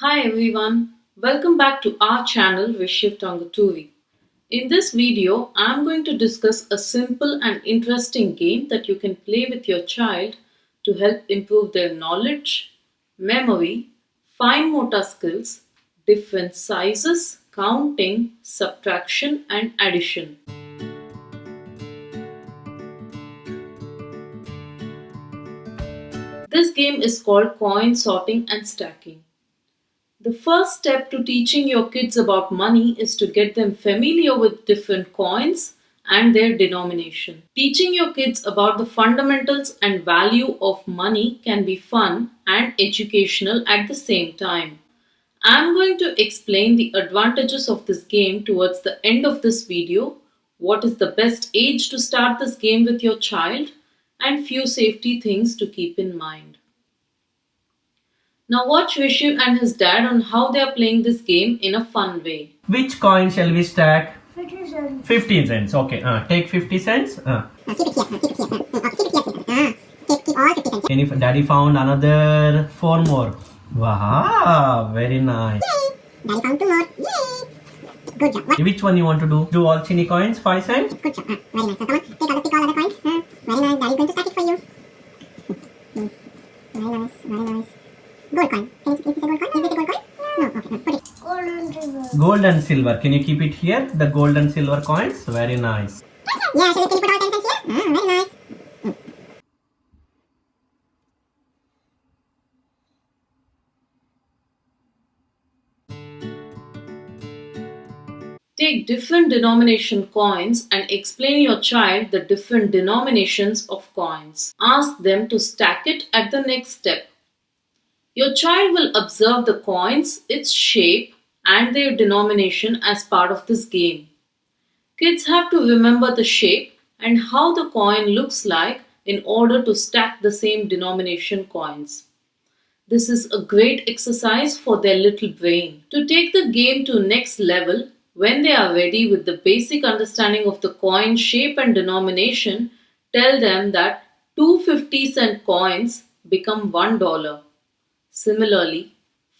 Hi everyone, welcome back to our channel Vishiv Tangaturi. In this video, I'm going to discuss a simple and interesting game that you can play with your child to help improve their knowledge, memory, fine motor skills, different sizes, counting, subtraction and addition. This game is called coin sorting and stacking. The first step to teaching your kids about money is to get them familiar with different coins and their denomination. Teaching your kids about the fundamentals and value of money can be fun and educational at the same time. I'm going to explain the advantages of this game towards the end of this video, what is the best age to start this game with your child, and few safety things to keep in mind. Now watch Vishu and his dad on how they are playing this game in a fun way. Which coin shall we stack? 50 cents. 15 cents. Okay, uh, take 50 cents. Uh. Any, daddy found another four more. Wow, very nice. Yay! Daddy found two more. Yay! Good job. What? Which one you want to do? Do all chini coins, 5 cents? Good job. Ah, very nice. So come on, take other, pick all other coins. Ah, very nice. Daddy's going to stack it for you. Hmm. Very nice. Very nice. Gold coin. Can you, is this a gold coin? Is this a gold coin? No. Okay. No. Put it. Gold and silver. Gold and silver. Can you keep it here? The gold and silver coins? Very nice. Yeah. Shall we, can put all ten cents here? Ah, very nice. Take different denomination coins and explain your child the different denominations of coins. Ask them to stack it at the next step. Your child will observe the coins, its shape, and their denomination as part of this game. Kids have to remember the shape and how the coin looks like in order to stack the same denomination coins. This is a great exercise for their little brain. To take the game to next level, when they are ready with the basic understanding of the coin shape and denomination, tell them that two 50 cent coins become $1. Similarly,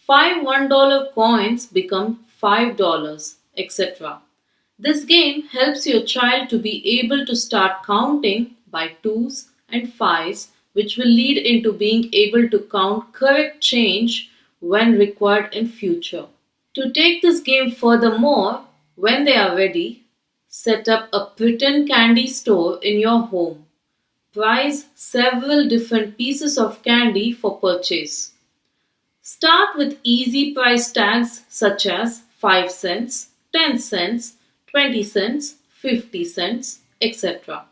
five $1 coins become $5, etc. This game helps your child to be able to start counting by twos and fives, which will lead into being able to count correct change when required in future. To take this game furthermore, when they are ready, set up a pretend candy store in your home. Price several different pieces of candy for purchase. Start with easy price tags such as 5 cents, 10 cents, 20 cents, 50 cents, etc.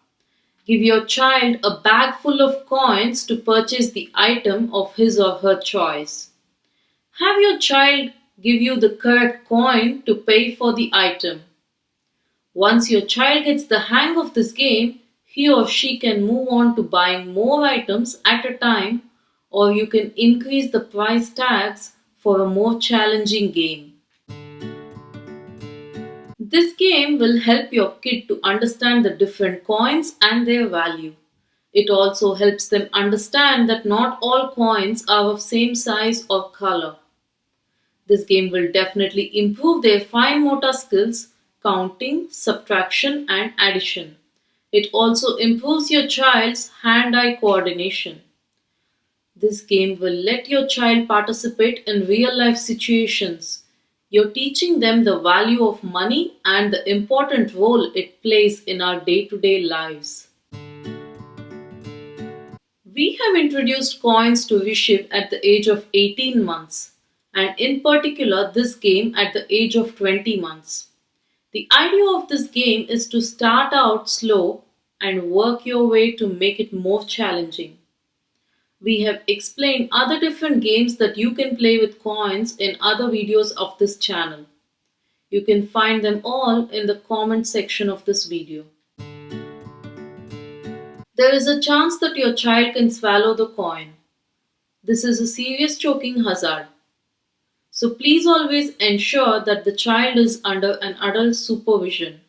Give your child a bag full of coins to purchase the item of his or her choice. Have your child give you the correct coin to pay for the item. Once your child gets the hang of this game, he or she can move on to buying more items at a time or you can increase the price tags for a more challenging game. This game will help your kid to understand the different coins and their value. It also helps them understand that not all coins are of same size or color. This game will definitely improve their fine motor skills, counting, subtraction and addition. It also improves your child's hand-eye coordination. This game will let your child participate in real-life situations. You're teaching them the value of money and the important role it plays in our day-to-day lives. We have introduced coins to Vishiv at the age of 18 months and in particular this game at the age of 20 months. The idea of this game is to start out slow and work your way to make it more challenging. We have explained other different games that you can play with coins in other videos of this channel. You can find them all in the comment section of this video. There is a chance that your child can swallow the coin. This is a serious choking hazard. So please always ensure that the child is under an adult supervision.